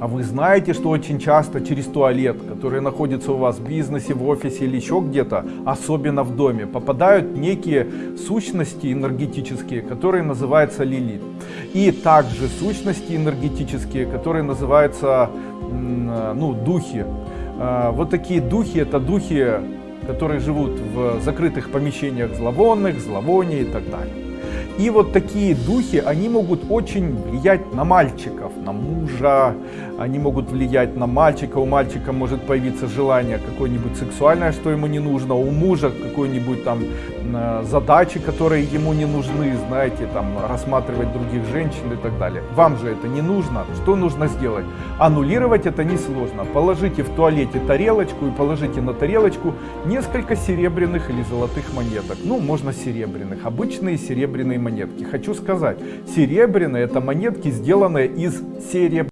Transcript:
А вы знаете, что очень часто через туалет, который находится у вас в бизнесе, в офисе или еще где-то, особенно в доме, попадают некие сущности энергетические, которые называются лилит. И также сущности энергетические, которые называются ну, духи. А, вот такие духи, это духи, которые живут в закрытых помещениях зловонных, зловоний и так далее. И вот такие духи, они могут очень влиять на мальчиков, на мужа, они могут влиять на мальчика, у мальчика может появиться желание какое-нибудь сексуальное, что ему не нужно, у мужа какой-нибудь там задачи, которые ему не нужны, знаете, там рассматривать других женщин и так далее. Вам же это не нужно, что нужно сделать? Аннулировать это несложно, положите в туалете тарелочку и положите на тарелочку несколько серебряных или золотых монеток, ну можно серебряных, обычные серебряные монетки. Хочу сказать, серебряные это монетки, сделанные из серебра.